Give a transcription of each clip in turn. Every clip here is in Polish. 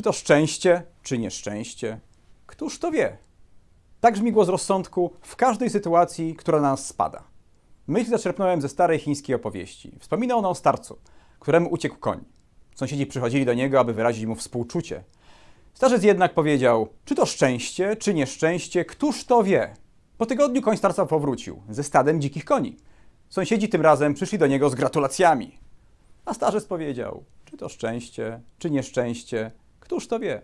Czy to szczęście, czy nieszczęście? Któż to wie? Tak brzmi głos rozsądku w każdej sytuacji, która na nas spada. Myśl zaczerpnąłem ze starej chińskiej opowieści. Wspomina ona o starcu, któremu uciekł koń. Sąsiedzi przychodzili do niego, aby wyrazić mu współczucie. Starzec jednak powiedział, czy to szczęście, czy nieszczęście, któż to wie? Po tygodniu koń starca powrócił ze stadem dzikich koni. Sąsiedzi tym razem przyszli do niego z gratulacjami. A starzec powiedział, czy to szczęście, czy nieszczęście, któż to wie?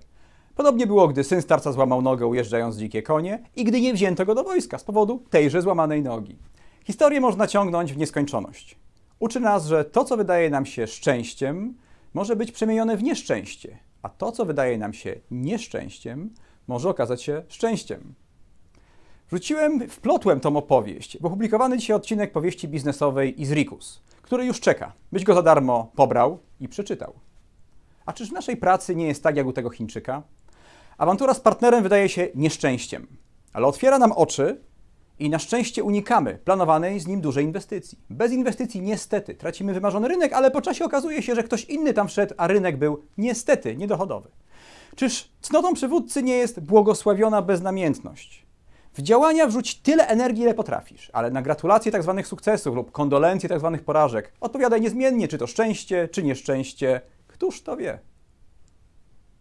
Podobnie było, gdy syn starca złamał nogę ujeżdżając dzikie konie i gdy nie wzięto go do wojska z powodu tejże złamanej nogi. Historię można ciągnąć w nieskończoność. Uczy nas, że to, co wydaje nam się szczęściem, może być przemienione w nieszczęście, a to, co wydaje nam się nieszczęściem, może okazać się szczęściem. Wrzuciłem, wplotłem tą opowieść, bo publikowany dzisiaj odcinek powieści biznesowej Izrikus, który już czeka, byś go za darmo pobrał i przeczytał. A czyż w naszej pracy nie jest tak jak u tego Chińczyka? Awantura z partnerem wydaje się nieszczęściem, ale otwiera nam oczy i na szczęście unikamy planowanej z nim dużej inwestycji. Bez inwestycji niestety tracimy wymarzony rynek, ale po czasie okazuje się, że ktoś inny tam wszedł, a rynek był niestety niedochodowy. Czyż cnotą przywódcy nie jest błogosławiona beznamiętność? W działania wrzuć tyle energii, ile potrafisz, ale na gratulacje tzw. sukcesów lub kondolencje tzw. porażek odpowiadaj niezmiennie, czy to szczęście, czy nieszczęście, któż to wie.